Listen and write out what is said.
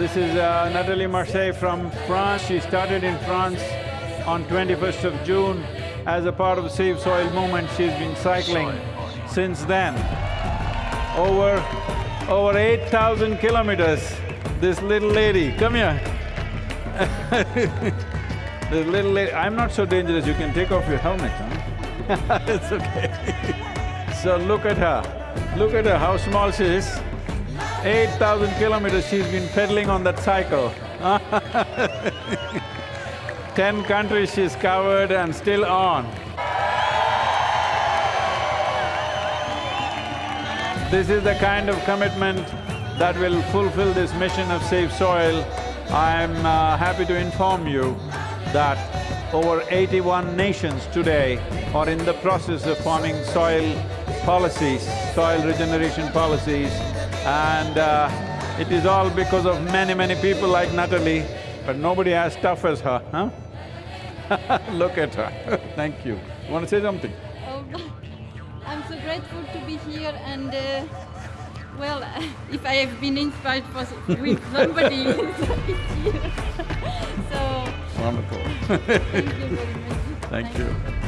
This is uh, Nathalie Marseille from France. She started in France on 21st of June. As a part of the Save Soil movement, she's been cycling since then. Over… over eight thousand kilometers, this little lady, come here This little lady, I'm not so dangerous, you can take off your helmet, huh? it's okay So look at her, look at her, how small she is. Eight thousand kilometers she's been pedaling on that cycle Ten countries she's covered and still on. This is the kind of commitment that will fulfill this mission of Save Soil. I'm uh, happy to inform you that over eighty-one nations today are in the process of forming soil policies, soil regeneration policies and uh, it is all because of many, many people like Natalie, but nobody as tough as her, huh? Look at her Thank you. You want to say something? Oh, I'm so grateful to be here and uh, well, if I have been inspired for, with somebody, it's here. so… Wonderful Thank you very much. Thank you.